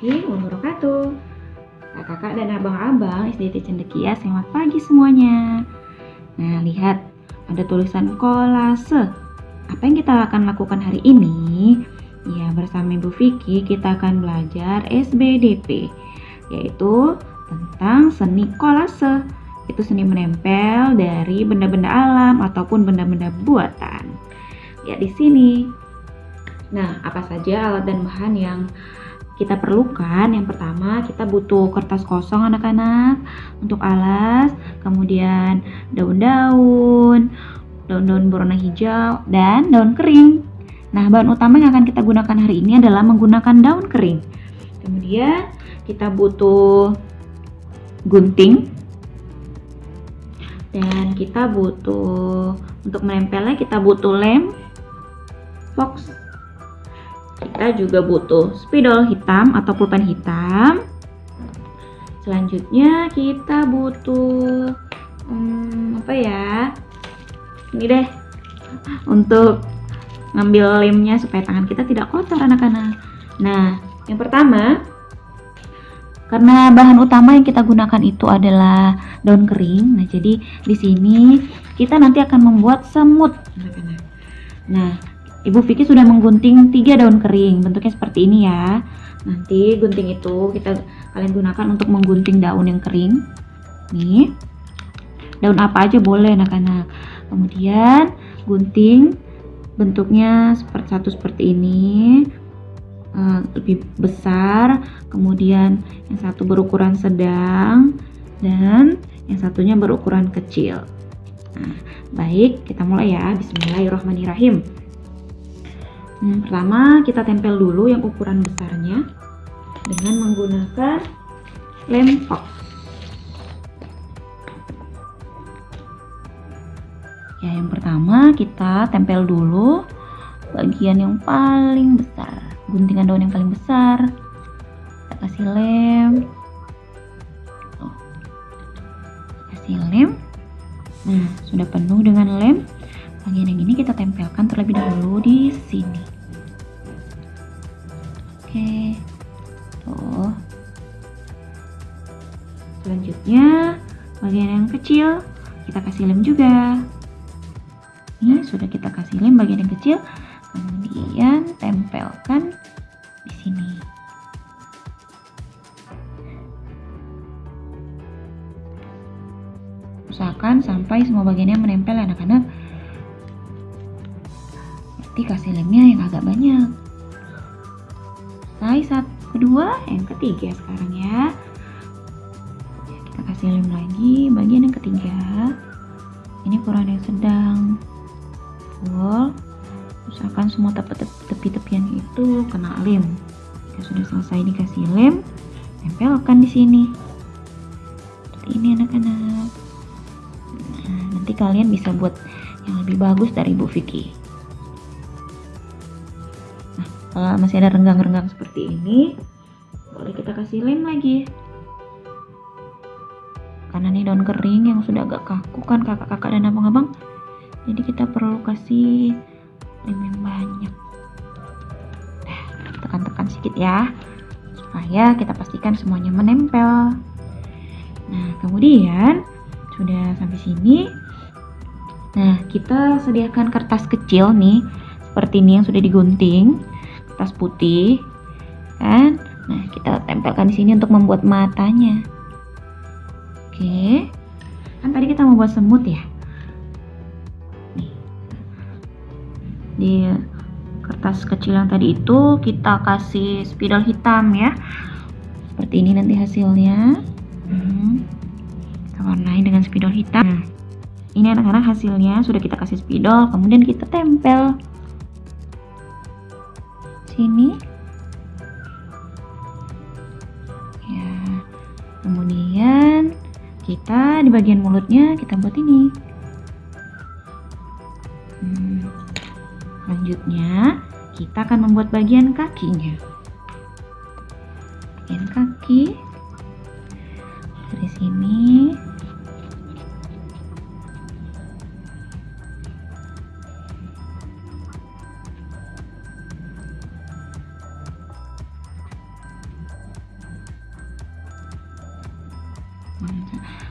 warahmatullahi wabarakatuh. Kakak-kakak dan abang-abang SDT Cendekia selamat pagi semuanya. Nah lihat ada tulisan kolase. Apa yang kita akan lakukan hari ini? Ya bersama Ibu Vicky kita akan belajar SBDP Yaitu tentang seni kolase. Itu seni menempel dari benda-benda alam ataupun benda-benda buatan. Ya di sini. Nah, apa saja alat dan bahan yang kita perlukan? Yang pertama, kita butuh kertas kosong anak-anak untuk alas, kemudian daun-daun, daun-daun berwarna hijau, dan daun kering. Nah, bahan utama yang akan kita gunakan hari ini adalah menggunakan daun kering. Kemudian, kita butuh gunting, dan kita butuh untuk menempelnya kita butuh lem fox kita juga butuh spidol hitam atau pulpen hitam. Selanjutnya kita butuh hmm, apa ya? Ini deh. Untuk ngambil lemnya supaya tangan kita tidak kotor anak-anak. Nah yang pertama karena bahan utama yang kita gunakan itu adalah daun kering. Nah jadi di sini kita nanti akan membuat semut anak-anak. Nah Ibu Vicky sudah menggunting tiga daun kering, bentuknya seperti ini ya. Nanti gunting itu kita kalian gunakan untuk menggunting daun yang kering. Nih, daun apa aja boleh anak-anak. Kemudian gunting bentuknya seperti satu seperti ini, uh, lebih besar. Kemudian yang satu berukuran sedang dan yang satunya berukuran kecil. Nah, baik, kita mulai ya. Bismillahirrahmanirrahim. Hmm, pertama kita tempel dulu yang ukuran besarnya dengan menggunakan lem fox. Ya, yang pertama kita tempel dulu bagian yang paling besar, guntingan daun yang paling besar. Kita kasih lem. Kasih lem. Nah, sudah penuh dengan lem. Bagian yang ini kita tempelkan terlebih dahulu di sini. Kecil kita kasih lem juga. Ini sudah kita kasih lem bagian yang kecil. Kemudian tempelkan di sini. Usahakan sampai semua bagiannya menempel anak-anak nanti kasih lemnya yang agak banyak selesai satu kedua yang ketiga sekarang ya kita kasih lem lagi bagian yang ketiga. Ini ukuran yang sedang full. Usahakan semua tepi-tepian itu kena lem. Jika sudah selesai dikasih lem tempelkan di sini. Ini anak-anak. Nah, nanti kalian bisa buat yang lebih bagus dari Bu Vicky. Kalau masih ada renggang-renggang seperti ini boleh kita kasih lem lagi karena ini daun kering yang sudah agak kaku kan kakak-kakak dan abang-abang. Jadi kita perlu kasih lem yang banyak. Tekan-tekan sedikit ya supaya kita pastikan semuanya menempel. Nah kemudian sudah sampai sini. Nah kita sediakan kertas kecil nih seperti ini yang sudah digunting kertas putih kan? Nah kita tempelkan di sini untuk membuat matanya oke. Kan tadi kita mau buat semut ya? Di kertas kecil yang tadi itu kita kasih spidol hitam ya. Seperti ini nanti hasilnya. Hmm. kita warnai dengan spidol hitam. Nah, ini anak-anak hasilnya. Sudah kita kasih spidol kemudian kita tempel. Sini kita di bagian mulutnya kita buat ini. Hmm. selanjutnya kita akan membuat bagian kakinya. Bagian kaki. Dari sini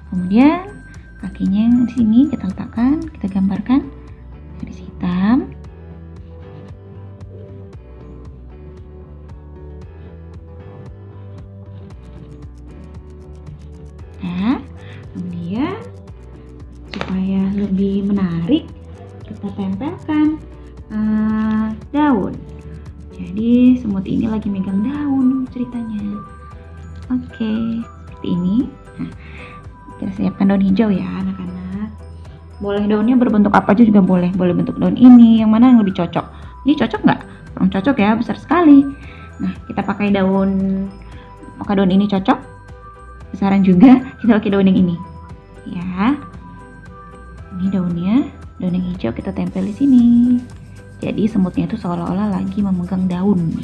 kemudian kakinya yang di sini kita letakkan, kita gambarkan garis hitam. Nah, kemudian supaya lebih menarik, kita tempelkan uh, daun. Jadi semut ini lagi megang daun ceritanya. Oke, seperti ini. Kita siapkan daun hijau ya anak-anak. Boleh daunnya berbentuk apa aja juga boleh. Boleh bentuk daun ini, yang mana yang lebih cocok. Ini cocok nggak? Kurang cocok ya, besar sekali. Nah, kita pakai daun, maka daun ini cocok. Besaran juga, kita pakai daun yang ini. Ya, ini daunnya, daun yang hijau kita tempel di sini. Jadi semutnya itu seolah-olah lagi memegang daun.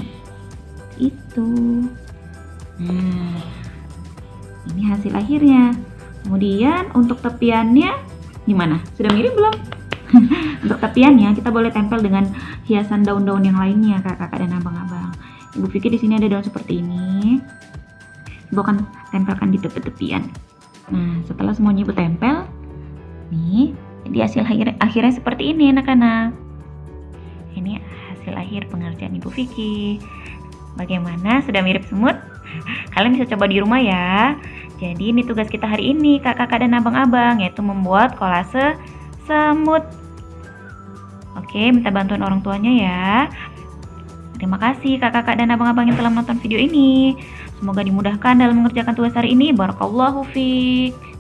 Itu. Nah, ini hasil akhirnya. Kemudian untuk tepiannya gimana? Sudah mirip belum? untuk tepiannya kita boleh tempel dengan hiasan daun-daun yang lainnya kakak-kakak dan abang-abang. Ibu pikir di sini ada daun seperti ini. Ibu akan tempelkan di tepi-tepian. Nah, setelah semuanya ibu tempel, nih, jadi hasil akhir akhirnya seperti ini anak-anak ini hasil akhir pengerjaan Ibu Vicky. Bagaimana? Sudah mirip semut? Kalian bisa coba di rumah ya. Jadi ini tugas kita hari ini kakak-kakak dan abang-abang yaitu membuat kolase semut. Oke, minta bantuan orang tuanya ya. Terima kasih kakak-kakak dan abang-abang yang telah menonton video ini. Semoga dimudahkan dalam mengerjakan tugas hari ini. Barakallahu fiik.